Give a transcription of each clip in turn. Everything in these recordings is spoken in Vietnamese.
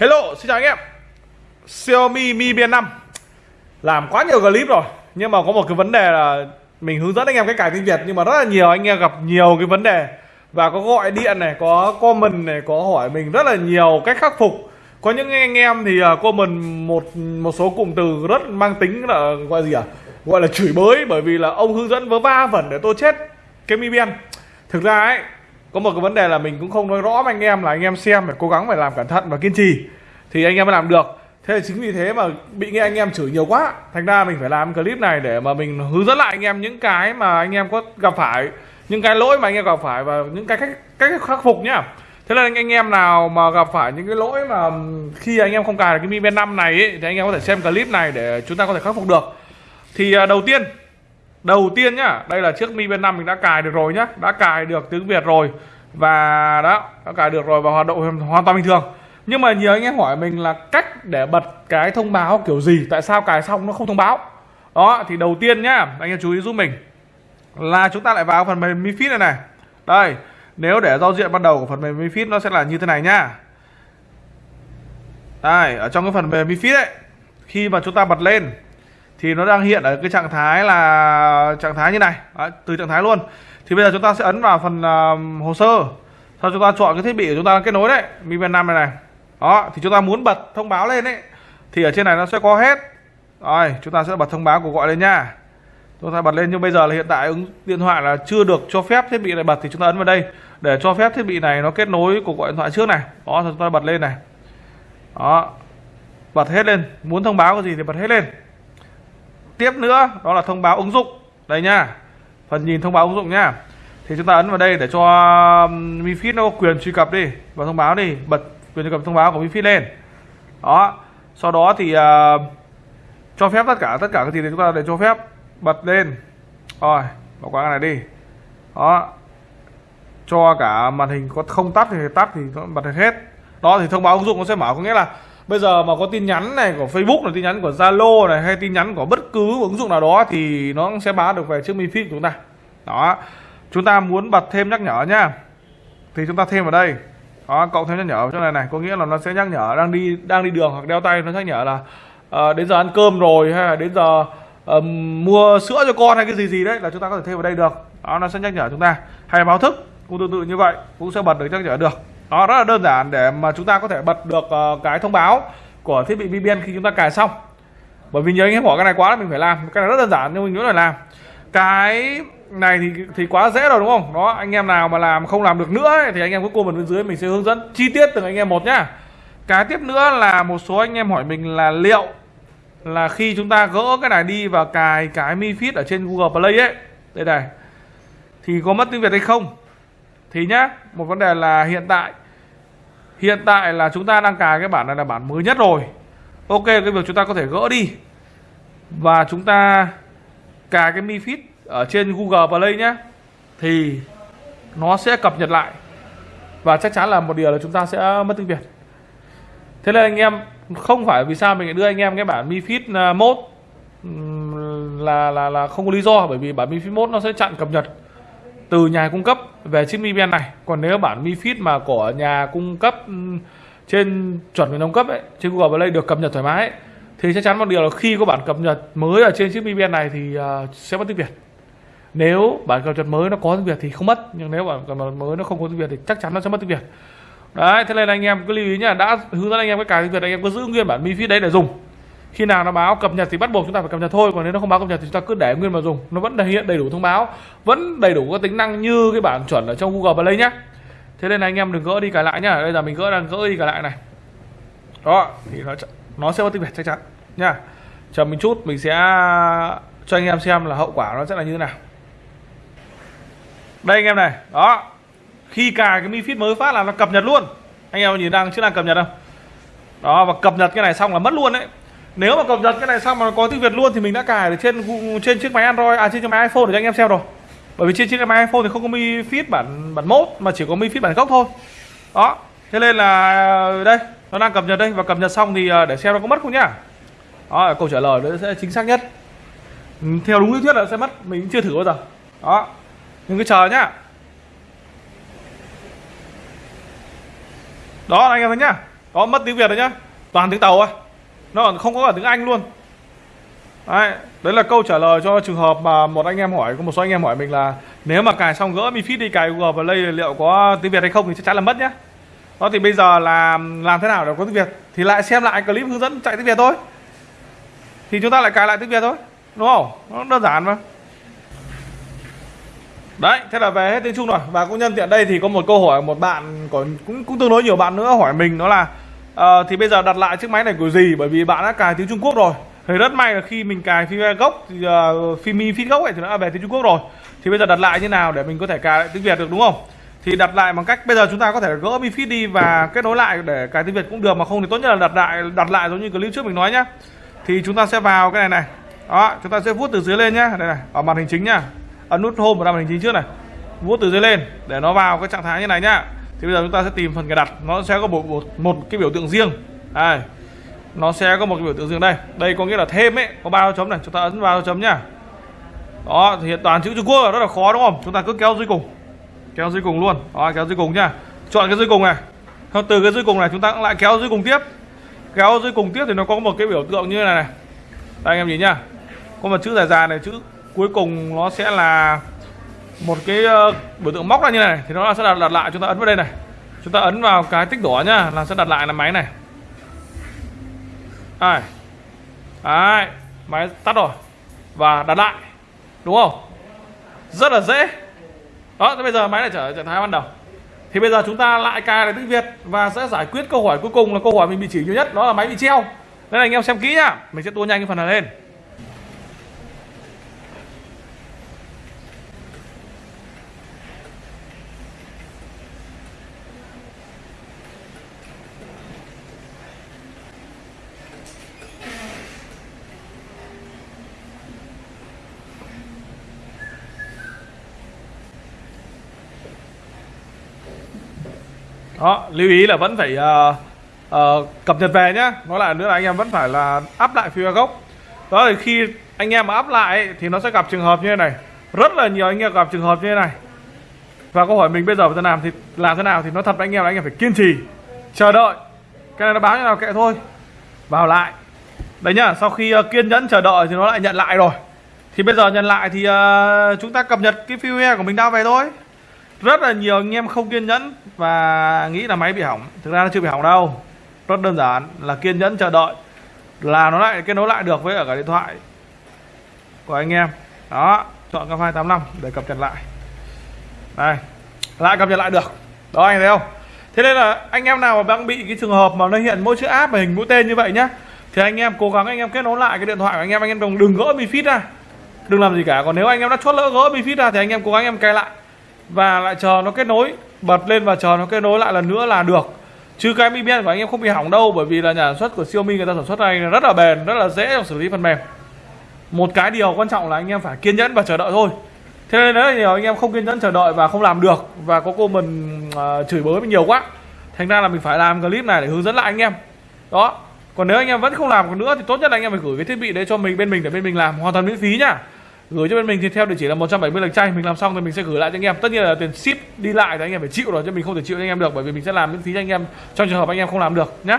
Hello, xin chào anh em. Xiaomi Mi Band 5 Làm quá nhiều clip rồi Nhưng mà có một cái vấn đề là Mình hướng dẫn anh em cách cài tiếng Việt Nhưng mà rất là nhiều anh em gặp nhiều cái vấn đề. Và có gọi điện này, có comment này Có hỏi mình rất là nhiều cách khắc phục. Có những anh em thì à, comment một một số cụm từ rất mang tính là gọi gì à? Gọi là chửi bới Bởi vì là ông hướng dẫn vớ va vẩn để tôi chết cái Mi Band. Thực ra ấy có một cái vấn đề là mình cũng không nói rõ với anh em là anh em xem phải cố gắng phải làm cẩn thận và kiên trì thì anh em mới làm được thế là chính vì thế mà bị nghe anh em chửi nhiều quá thành ra mình phải làm clip này để mà mình hướng dẫn lại anh em những cái mà anh em có gặp phải những cái lỗi mà anh em gặp phải và những cái cách cách khắc phục nhá thế là anh, em nào mà gặp phải những cái lỗi mà khi anh em không cài được cái Mi Band năm này ấy, thì anh em có thể xem clip này để chúng ta có thể khắc phục được thì đầu tiên đầu tiên nhá, đây là chiếc Mi bên năm mình đã cài được rồi nhá, đã cài được tiếng Việt rồi và đó, đã cài được rồi và hoạt động hoàn toàn bình thường. Nhưng mà nhiều anh em hỏi mình là cách để bật cái thông báo kiểu gì, tại sao cài xong nó không thông báo? Đó, thì đầu tiên nhá, anh em chú ý giúp mình. Là chúng ta lại vào phần mềm Mi Fit này này. Đây, nếu để giao diện ban đầu của phần mềm Mi Fit nó sẽ là như thế này nhá. Đây, ở trong cái phần mềm Mi Fit ấy, khi mà chúng ta bật lên thì nó đang hiện ở cái trạng thái là trạng thái như này. Đấy, từ trạng thái luôn. Thì bây giờ chúng ta sẽ ấn vào phần uh, hồ sơ. Sau chúng ta chọn cái thiết bị của chúng ta đang kết nối đấy Mi Band 5 này này. Đó thì chúng ta muốn bật thông báo lên đấy thì ở trên này nó sẽ có hết. Rồi chúng ta sẽ bật thông báo của gọi lên nha. Chúng ta bật lên nhưng bây giờ là hiện tại ứng điện thoại là chưa được cho phép thiết bị này bật thì chúng ta ấn vào đây để cho phép thiết bị này nó kết nối của gọi điện thoại trước này. Đó chúng ta bật lên này. Đó bật hết lên. Muốn thông báo cái gì thì bật hết lên tiếp nữa đó là thông báo ứng dụng. Đây nha phần nhìn thông báo ứng dụng nhá thì chúng ta ấn vào đây để cho um, Mi Fit nó có quyền truy cập đi và thông báo đi bật quyền truy cập thông báo của Mi Fit lên. Đó sau đó thì uh, cho phép tất cả tất cả cái gì thì chúng ta để cho phép bật lên. Rồi bỏ qua cái này đi. Đó cho cả màn hình có không tắt thì tắt thì nó bật hết. Đó thì thông báo ứng dụng nó sẽ mở có nghĩa là bây giờ mà có tin nhắn này của Facebook này tin nhắn của Zalo này hay tin nhắn của bất cứ ứng dụng nào đó thì nó sẽ báo được về chiếc Mi Fit của chúng ta. Đó. Chúng ta muốn bật thêm nhắc nhở nhá thì chúng ta thêm vào đây. Đó cộng thêm nhắc nhở chỗ này này. Có nghĩa là nó sẽ nhắc nhở đang đi đang đi đường hoặc đeo tay nó nhắc nhở là uh, đến giờ ăn cơm rồi hay là đến giờ uh, mua sữa cho con hay cái gì gì đấy là chúng ta có thể thêm vào đây được. Đó nó sẽ nhắc nhở chúng ta. Hay báo thức cũng tương tự như vậy cũng sẽ bật được nhắc nhở được đó rất là đơn giản để mà chúng ta có thể bật được uh, cái thông báo của thiết bị VPN khi chúng ta cài xong. Bởi vì nhiều anh em hỏi cái này quá là mình phải làm. Cái này rất đơn giản nhưng mình nhớ là làm. Cái này thì thì quá dễ rồi đúng không? Đó anh em nào mà làm không làm được nữa ấy, thì anh em cứ comment bên dưới mình sẽ hướng dẫn chi tiết từng anh em một nhá. Cái tiếp nữa là một số anh em hỏi mình là liệu là khi chúng ta gỡ cái này đi và cài cái Mi Fit ở trên Google Play ấy. Đây này. Thì có mất tiếng Việt hay không? Thì nhá, một vấn đề là hiện tại hiện tại là chúng ta đang cài cái bản này là bản mới nhất rồi. Ok, cái việc chúng ta có thể gỡ đi. Và chúng ta cài cái Mi Fit ở trên Google Play nhé thì nó sẽ cập nhật lại. Và chắc chắn là một điều là chúng ta sẽ mất tiếng Việt. Thế nên anh em, không phải vì sao mình đưa anh em cái bản Mi Fit à, mode là là là không có lý do, bởi vì bản Mi Fit mode nó sẽ chặn cập nhật từ nhà cung cấp về chiếc Mi Band này. Còn nếu bản Mi Fit mà của nhà cung cấp ừ, trên chuẩn về nâng cấp ấy trên Google Play được cập nhật thoải mái ấy, thì chắc chắn một điều là khi có bản cập nhật mới ở trên chiếc Mi Band này thì uh, sẽ mất tiếng Việt. Nếu bản cập nhật mới nó có tiếng Việt thì không mất nhưng nếu bản cập nhật mới nó không có tiếng Việt thì chắc chắn nó sẽ mất tiếng Việt. Đấy thế nên anh em cứ lưu ý nhá đã hướng dẫn anh em cái cài tiếng Việt anh em cứ giữ nguyên bản Mi Fit đấy để dùng khi nào nó báo cập nhật thì bắt buộc chúng ta phải cập nhật thôi, còn nếu nó không báo cập nhật thì chúng ta cứ để nguyên mà dùng. Nó vẫn hiện đầy đủ thông báo, vẫn đầy đủ các tính năng như cái bản chuẩn ở trong Google Play nhé. thế nên là anh em đừng gỡ đi cài lại nhá. Bây giờ mình gỡ đang gỡ đi cài lại này. Đó, thì nó nó sẽ có tiếng Việt chắc chắn nha chờ mình chút, mình sẽ cho anh em xem là hậu quả nó sẽ là như thế nào. Đây anh em này, đó. Khi cài cái Mi Fit mới phát là nó cập nhật luôn. Anh em nhìn đang chưa đang cập nhật không đó, và cập nhật cái này xong là mất luôn đấy nếu mà cập nhật cái này xong mà có tiếng Việt luôn thì mình đã cài được trên trên chiếc máy Android à trên chiếc máy iPhone để cho anh em xem rồi. Bởi vì trên chiếc máy iPhone thì không có Mi Fit bản bản mốt mà chỉ có Mi Fit bản gốc thôi. Đó, thế nên là, đây, nó đang cập nhật đây. Và cập nhật xong thì à, để xem nó có mất không nhá. Đó, câu trả lời nó sẽ chính xác nhất. Ừ, theo đúng lý thuyết là sẽ mất, mình chưa thử bao giờ. Đó nhưng cứ chờ nhá. Đó, anh em thấy nhá. Có mất tiếng việt rồi nhá. Toàn tiếng tàu à nó còn không có cả tiếng anh luôn. Đấy đấy là câu trả lời cho trường hợp mà một anh em hỏi có một số anh em hỏi mình là nếu mà cài xong gỡ mi fit đi, cài google play liệu có tiếng việt hay không thì chắc chắn là mất nhá. Đó, thì bây giờ là làm thế nào để có tiếng việt? Thì lại xem lại clip hướng dẫn chạy tiếng việt thôi. Thì chúng ta lại cài lại tiếng việt thôi, đúng không? Nó đơn giản mà. Đấy, thế là về hết tiếng trung rồi. Và cũng nhân tiện đây thì có một câu hỏi, một bạn còn cũng cũng tương đối nhiều bạn nữa hỏi mình, đó là à, thì bây giờ đặt lại chiếc máy này của gì? Bởi vì bạn đã cài tiếng trung quốc rồi. Thì rất may là khi mình cài phim gốc thì uh, phim mi phít gốc ấy thì nó đã về tiếng trung quốc rồi. Thì bây giờ đặt lại như nào để mình có thể cài lại tiếng việt được đúng không? Thì đặt lại bằng cách bây giờ chúng ta có thể gỡ mi feed đi và kết nối lại để cài tiếng việt cũng được mà không thì tốt nhất là đặt lại đặt lại giống như clip trước mình nói nhá. Thì chúng ta sẽ vào cái này này. Đó chúng ta sẽ vuốt từ dưới lên nhá. Đây này ở màn hình chính nhá. Ấn nút home ở màn hình chính trước này. Vuốt từ dưới lên để nó vào cái trạng thái như này nhá thì bây giờ chúng ta sẽ tìm phần cài đặt. Nó sẽ có một, một, một cái biểu tượng riêng. Đây. Nó sẽ có một cái biểu tượng riêng đây. Đây có nghĩa là thêm ấy có ba chấm này. Chúng ta ấn vào chấm nhá. Đó thì hiện toàn chữ Trung Quốc là rất là khó đúng không? Chúng ta cứ kéo dưới cùng. Kéo dưới cùng luôn. Đó kéo dưới cùng nhá. Chọn cái dưới cùng này. Từ cái dưới cùng này chúng ta cũng lại kéo dưới cùng tiếp. Kéo dưới cùng tiếp thì nó có một cái biểu tượng như này này. Đây anh em nhìn nhá. Có một chữ dài dài này chữ cuối cùng nó sẽ là một cái uh, biểu tượng móc ra như này thì nó sẽ đặt, đặt lại chúng ta ấn vào đây này. Chúng ta ấn vào cái tích đỏ nhá là sẽ đặt lại là máy này. Ai đấy máy tắt rồi. Và đặt lại đúng không? Rất là dễ. Đó thế bây giờ máy lại trở trạng thái ban đầu. Thì bây giờ chúng ta lại cài lại tiếng việt và sẽ giải quyết câu hỏi cuối cùng là câu hỏi mình bị chỉ nhiều nhất đó là máy bị treo. Nên là anh em xem kỹ nhá mình sẽ tua nhanh cái phần này lên. Đó lưu ý là vẫn phải uh, uh, cập nhật về nhá. Nói lại nữa là anh em vẫn phải là áp lại firmware gốc đó thì khi anh em mà áp lại thì nó sẽ gặp trường hợp như thế này. Rất là nhiều anh em gặp trường hợp như thế này. Và câu hỏi mình bây giờ phải làm thì làm thế nào thì nó thật với anh em là anh em phải kiên trì chờ đợi. Cái này nó báo như nào kệ thôi. Vào lại. Đấy nhá sau khi uh, kiên nhẫn chờ đợi thì nó lại nhận lại rồi. Thì bây giờ nhận lại thì uh, chúng ta cập nhật cái phiêu của mình đã về thôi rất là nhiều anh em không kiên nhẫn và nghĩ là máy bị hỏng. Thực ra nó chưa bị hỏng đâu. Rất đơn giản là kiên nhẫn chờ đợi. Là nó lại kết nối lại được với ở cả điện thoại của anh em. Đó, chọn cái file 85 để cập nhật lại. Đây, lại cập nhật lại được. Đó, anh thấy không? Thế nên là anh em nào mà đang bị cái trường hợp mà nó hiện mỗi chữ app và hình mũi tên như vậy nhá, thì anh em cố gắng anh em kết nối lại cái điện thoại của anh em. Anh em đừng đừng gỡ bị phít ra. Đừng làm gì cả. Còn nếu anh em đã chốt lỡ gỡ bị phít ra thì anh em cố gắng anh em cài lại và lại chờ nó kết nối bật lên và chờ nó kết nối lại lần nữa là được. Chứ cái mi của anh em không bị hỏng đâu bởi vì là nhà sản xuất của Xiaomi người ta sản xuất này rất là bền rất là dễ trong xử lý phần mềm. Một cái điều quan trọng là anh em phải kiên nhẫn và chờ đợi thôi. Thế nên rất nhiều anh em không kiên nhẫn chờ đợi và không làm được và có cô mình uh, chửi bới mình nhiều quá thành ra là mình phải làm clip này để hướng dẫn lại anh em. Đó. Còn nếu anh em vẫn không làm được nữa thì tốt nhất là anh em phải gửi cái thiết bị đấy cho mình bên mình để bên mình làm hoàn toàn miễn phí nhá gửi cho bên mình thì theo địa chỉ là 170 lạch chay. Mình làm xong thì mình sẽ gửi lại cho anh em. Tất nhiên là tiền ship đi lại thì anh em phải chịu rồi chứ mình không thể chịu cho anh em được bởi vì mình sẽ làm miễn phí cho anh em trong trường hợp anh em không làm được nhé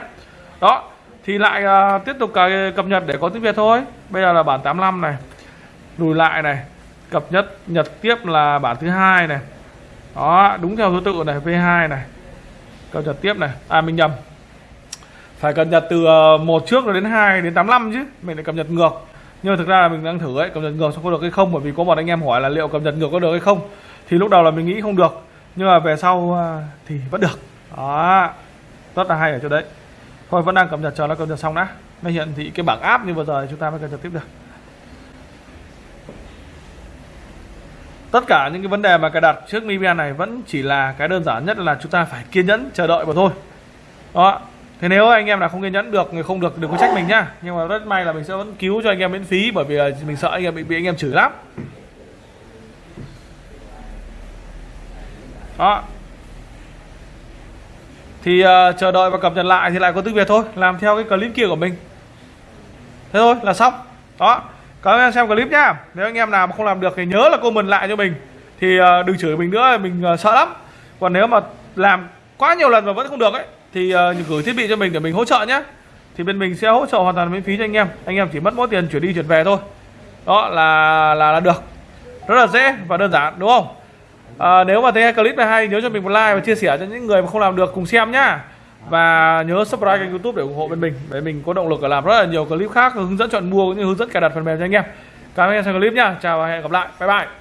đó thì lại uh, tiếp tục cập nhật để có tiếng việt thôi. Bây giờ là bản 85 này. Lùi lại này. Cập nhật nhật tiếp là bản thứ hai này. Đó đúng theo thứ tự này v2 này. Cập nhật tiếp này. À mình nhầm. Phải cập nhật từ uh, một trước rồi đến 2 đến 85 chứ. Mình lại cập nhật ngược nhưng mà thực ra là mình đang thử ấy, cập nhật ngược xong có được hay không, bởi vì có một anh em hỏi là liệu cập nhật ngược có được hay không. Thì lúc đầu là mình nghĩ không được, nhưng mà về sau à, thì vẫn được. Đó, rất là hay ở chỗ đấy. Thôi, vẫn đang cập nhật, chờ nó cập nhật xong đã. Nó hiện thị cái bảng app như vừa rồi, chúng ta mới cập nhật tiếp được. Tất cả những cái vấn đề mà cài đặt trước Mi này vẫn chỉ là cái đơn giản nhất là chúng ta phải kiên nhẫn, chờ đợi mà thôi. Đó thế nếu anh em nào không kiên nhẫn được người không được đừng có trách mình nhá. Nhưng mà rất may là mình sẽ vẫn cứu cho anh em miễn phí bởi vì là mình sợ anh em bị, bị anh em chửi lắm. Đó. Thì uh, chờ đợi và cập nhật lại thì lại có tiếng việt thôi làm theo cái clip kia của mình. Thế thôi là xong. Đó. Các anh em xem clip nhá. Nếu anh em nào mà không làm được thì nhớ là comment lại cho mình. Thì uh, đừng chửi mình nữa mình uh, sợ lắm. Còn nếu mà làm quá nhiều lần mà vẫn không được ấy thì uh, gửi thiết bị cho mình để mình hỗ trợ nhé. Thì bên mình sẽ hỗ trợ hoàn toàn miễn phí cho anh em. Anh em chỉ mất mỗi tiền chuyển đi chuyển về thôi. Đó là là là được. Rất là dễ và đơn giản đúng không? À, nếu mà thấy clip này hay nhớ cho mình một like và chia sẻ cho những người mà không làm được cùng xem nhá. Và nhớ subscribe kênh youtube để ủng hộ bên mình để mình có động lực để làm rất là nhiều clip khác hướng dẫn chọn mua cũng như hướng dẫn cài đặt phần mềm cho anh em. Cảm ơn anh em xem clip nhá. Chào và hẹn gặp lại. Bye bye.